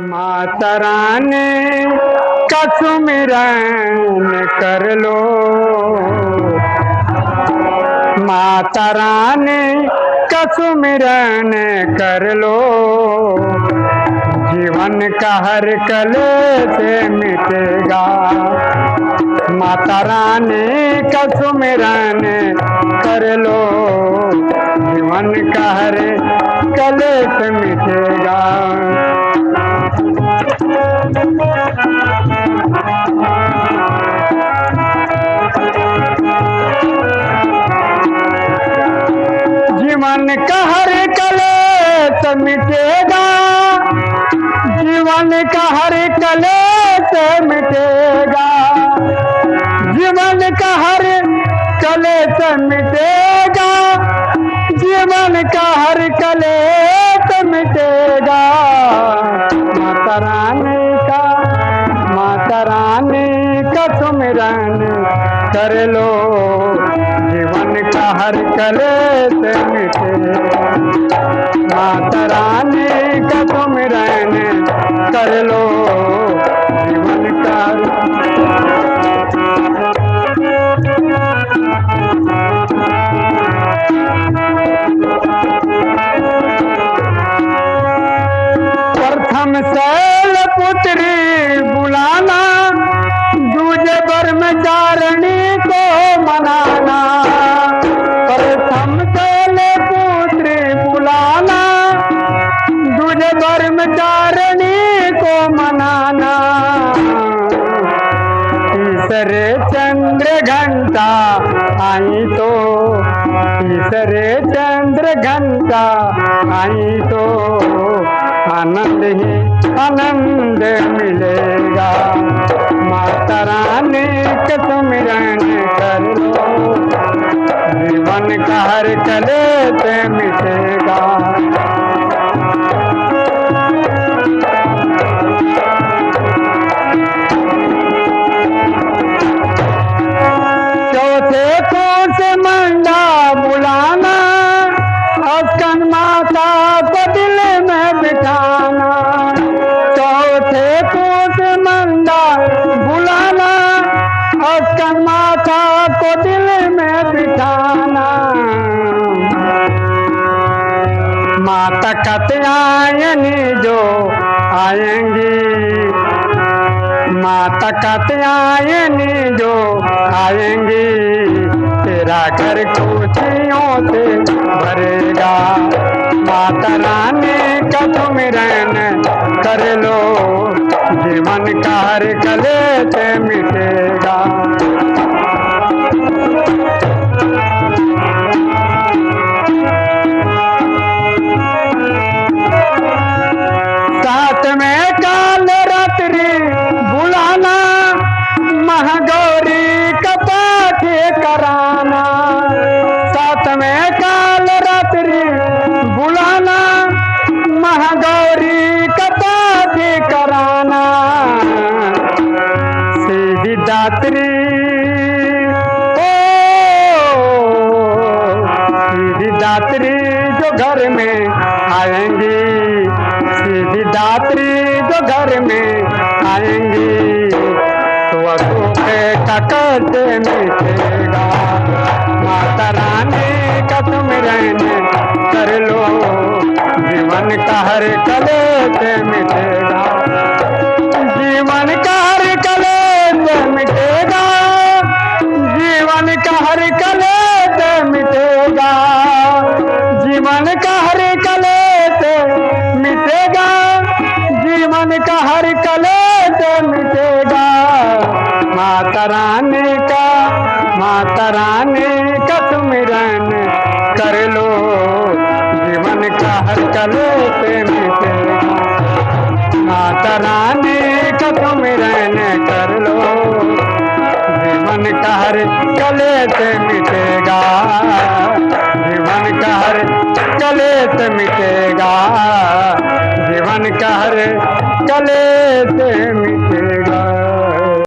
माता रानी का सुमिरन कर लो। माता रानी का सुमिरन कर लो। जीवन का हर कले से मिटेगा। माता रानी का सुमिरन कर लो। जीवन का हर जीवन का हर कलेश मिटेगा। जीवन का हर कलेश मिटेगा। जीवन का हर कलेश मिटेगा। जीवन का हर कलेश मिटेगा। माता रानी का, माता रानी का सुमिरन कर लो। जीवन का हर कलेश मिटेगा माता रानी का सुमिरन कर लो। जीवन का प्रथम शैल तीसरे चंद्र घंटा आई तो तीसरे चंद्र घंटा आई तो आनंद ही आनंद मिलेगा। माता रानी के सुमिरन कर लो, जीवन का हर कले से मिटेगा। दिल में बिठाना। माता कत्यायनी जो आएँगी। माता कत्यायनी जो आएँगी। तेरा घर खुशियों से भरेगा। माता रानी का तुम रहन कर लो। जीवन का कले से मिटेगा दात्री जो घर में आएँगी। सीधी दात्री जो घर में आएँगी। तो का कैसे मिटेगा माता रानी का तुम रहने कर लो। जीवन का हर कले से रानी का सुमिरन कर लो। जीवन का हर कले मिटेगा माता रानी का सुमिरन कर लो। जीवन का हर कले से मिटेगा। जीवन का हर कले से मिटेगा। जीवन का हर कले से मिटेगा।